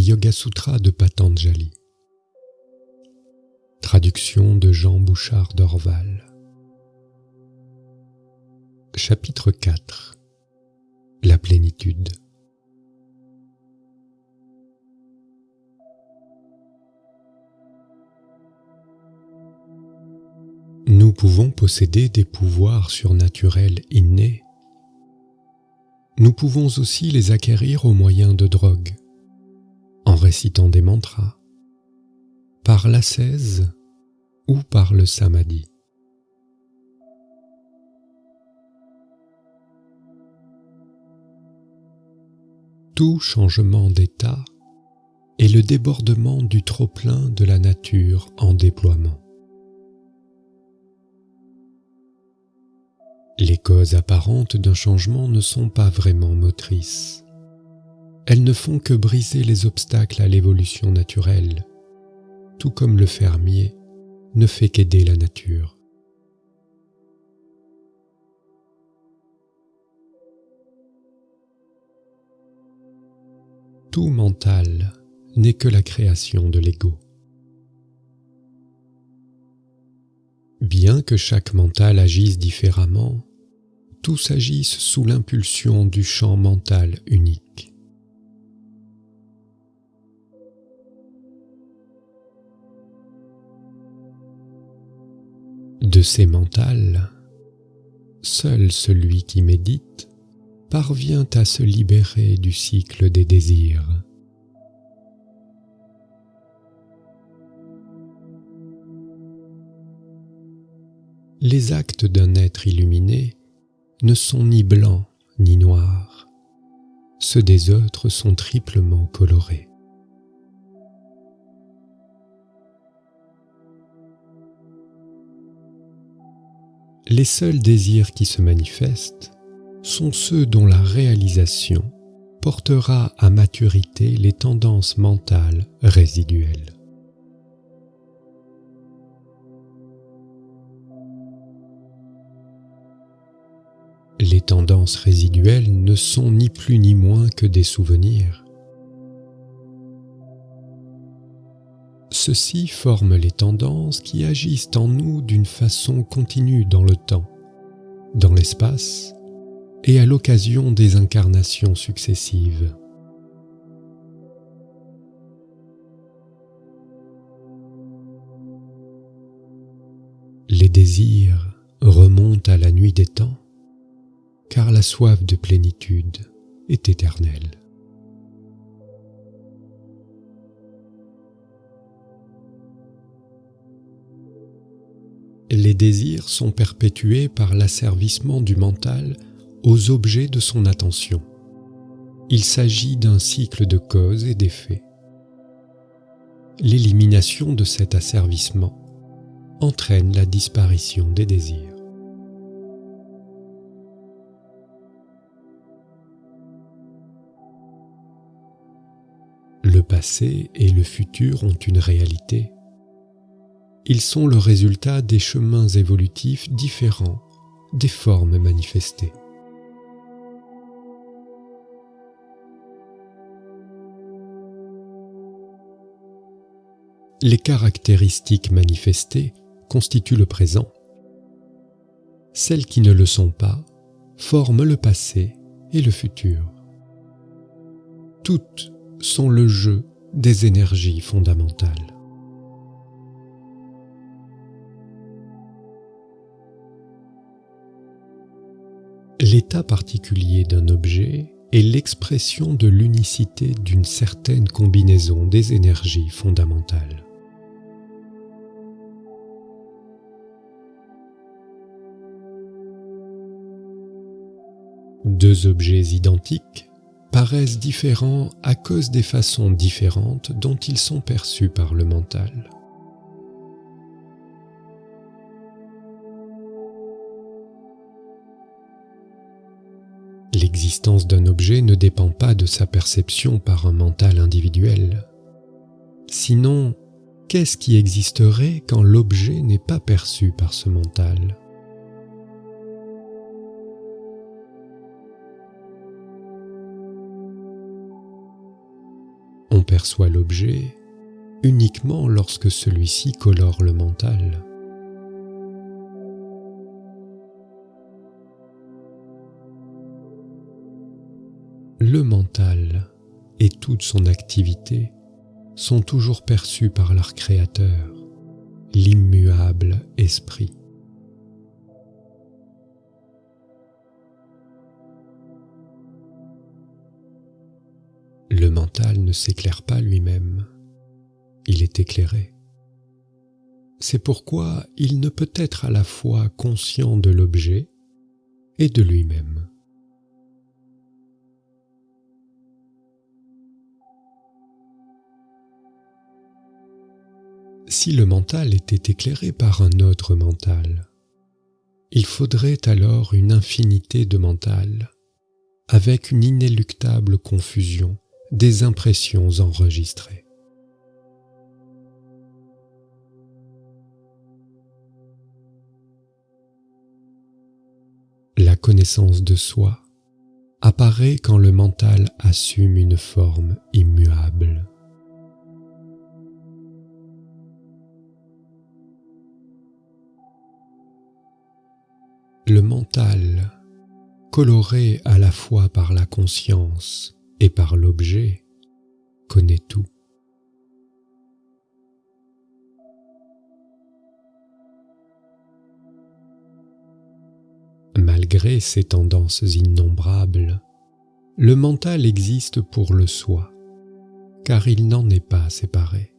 Yoga Sutras de Patanjali. Traduction de Jean Bouchard d'Orval. Chapitre 4 La plénitude. Nous pouvons posséder des pouvoirs surnaturels innés. Nous pouvons aussi les acquérir au moyen de drogues, récitant des mantras, par l'ascèse ou par le samadhi. Tout changement d'état est le débordement du trop-plein de la nature en déploiement. Les causes apparentes d'un changement ne sont pas vraiment motrices. Elles ne font que briser les obstacles à l'évolution naturelle, tout comme le fermier ne fait qu'aider la nature. Tout mental n'est que la création de l'ego. Bien que chaque mental agisse différemment, tous agissent sous l'impulsion du champ mental unique. De ces mentales, seul celui qui médite parvient à se libérer du cycle des désirs. les actes d'un être illuminé ne sont ni blancs ni noirs. Ceux des autres sont triplement colorés. Les seuls désirs qui se manifestent sont ceux dont la réalisation portera à maturité les tendances mentales résiduelles. Les tendances résiduelles ne sont ni plus ni moins que des souvenirs. Ceux-ci les tendances qui agissent en nous d'une façon continue dans le temps, dans l'espace et à l'occasion des incarnations successives. Les désirs remontent à la nuit des temps car la soif de plénitude est éternelle. Les désirs sont perpétués par l'asservissement du mental aux objets de son attention. Il s'agit d'un cycle de causes et d'effets. L'élimination de cet asservissement entraîne la disparition des désirs. Le passé et le futur ont une réalité. Ils sont le résultat des chemins évolutifs différents des formes manifestées. Les caractéristiques manifestées constituent le présent. Celles qui ne le sont pas forment le passé et le futur. Toutes sont le jeu des énergies fondamentales. L'état particulier d'un objet est l'expression de l'unicité d'une certaine combinaison des énergies fondamentales. Deux objets identiques paraissent différents à cause des façons différentes dont ils sont perçus par le mental. L'existence d'un objet ne dépend pas de sa perception par un mental individuel. Sinon, qu'est-ce qui existerait quand l'objet n'est pas perçu par ce mental? Perçoit l'objet uniquement lorsque celui-ci colore le mental. Le mental et toute son activité sont toujours perçus par leur créateur, l'immuable esprit. Le mental ne s'éclaire pas lui-même, il est éclairé. C'est pourquoi il ne peut être à la fois conscient de l'objet et de lui-même. Si le mental était éclairé par un autre mental, il faudrait alors une infinité de mental, avec une inéluctable confusion des impressions enregistrées. La connaissance de soi apparaît quand le mental assume une forme immuable. Le mental, coloré à la fois par la conscience et par l'objet, connaît tout. Malgré ces tendances innombrables, le mental existe pour le soi, car il n'en est pas séparé.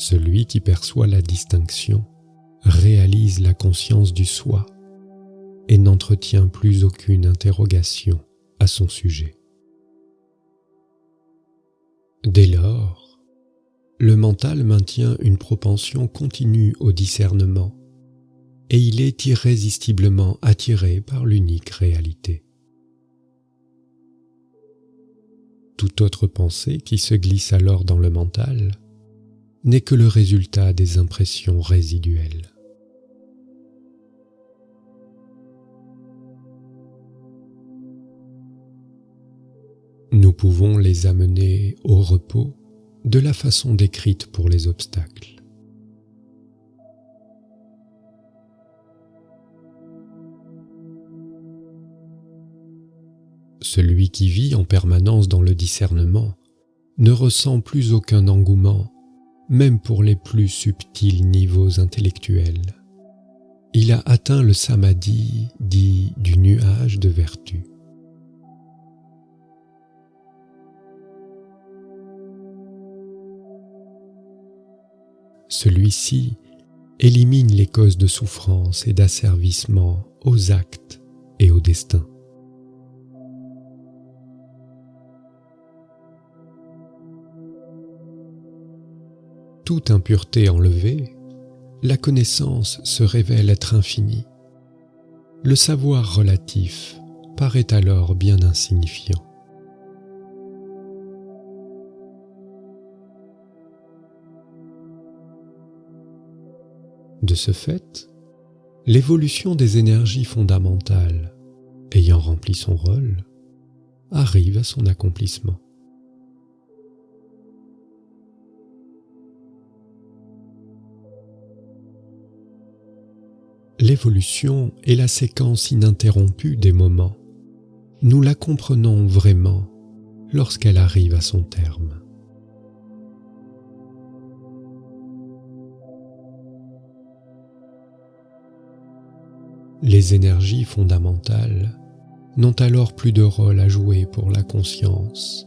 Celui qui perçoit la distinction réalise la conscience du soi et n'entretient plus aucune interrogation à son sujet. Dès lors, le mental maintient une propension continue au discernement et il est irrésistiblement attiré par l'unique réalité. Toute autre pensée qui se glisse alors dans le mental n'est que le résultat des impressions résiduelles. Nous pouvons les amener au repos de la façon décrite pour les obstacles. Celui qui vit en permanence dans le discernement ne ressent plus aucun engouement même pour les plus subtils niveaux intellectuels. Il a atteint le samadhi dit du nuage de vertu. Celui-ci élimine les causes de souffrance et d'asservissement aux actes et au destin. Toute impureté enlevée, la connaissance se révèle être infinie. Le savoir relatif paraît alors bien insignifiant. De ce fait, l'évolution des énergies fondamentales, ayant rempli son rôle, arrive à son accomplissement. L'évolution est la séquence ininterrompue des moments. Nous la comprenons vraiment lorsqu'elle arrive à son terme. Les énergies fondamentales n'ont alors plus de rôle à jouer pour la conscience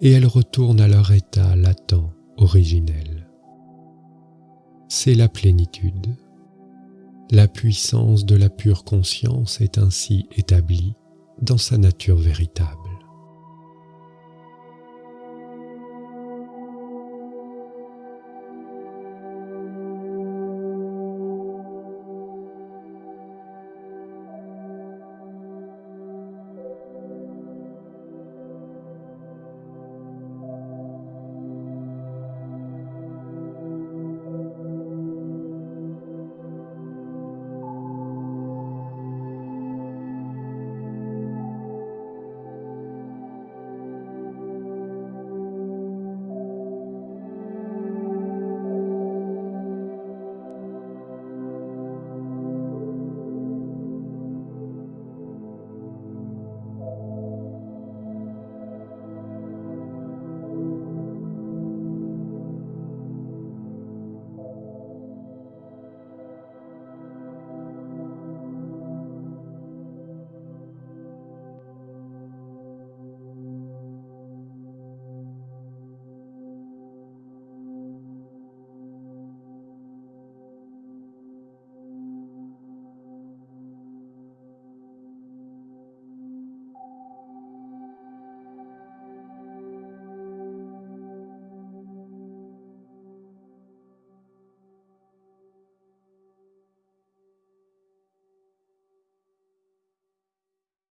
et elles retournent à leur état latent originel. C'est la plénitude. La puissance de la pure conscience est ainsi établie dans sa nature véritable.